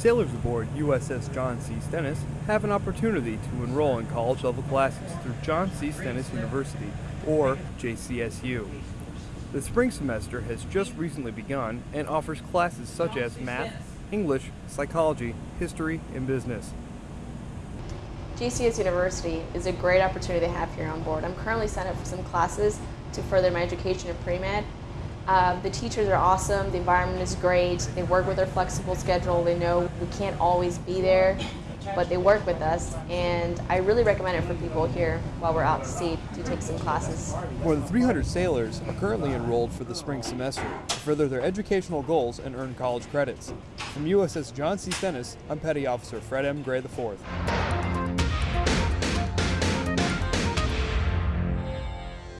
Sailors aboard USS John C. Stennis have an opportunity to enroll in college level classes through John C. Stennis University, or JCSU. The spring semester has just recently begun and offers classes such as math, English, psychology, history, and business. GCS University is a great opportunity to have here on board. I'm currently signed up for some classes to further my education in pre-med. Uh, the teachers are awesome, the environment is great, they work with our flexible schedule, they know we can't always be there, but they work with us, and I really recommend it for people here while we're out to sea to take some classes. More than 300 sailors are currently enrolled for the spring semester to further their educational goals and earn college credits. From USS John C. Stennis, I'm Petty Officer Fred M. Gray IV.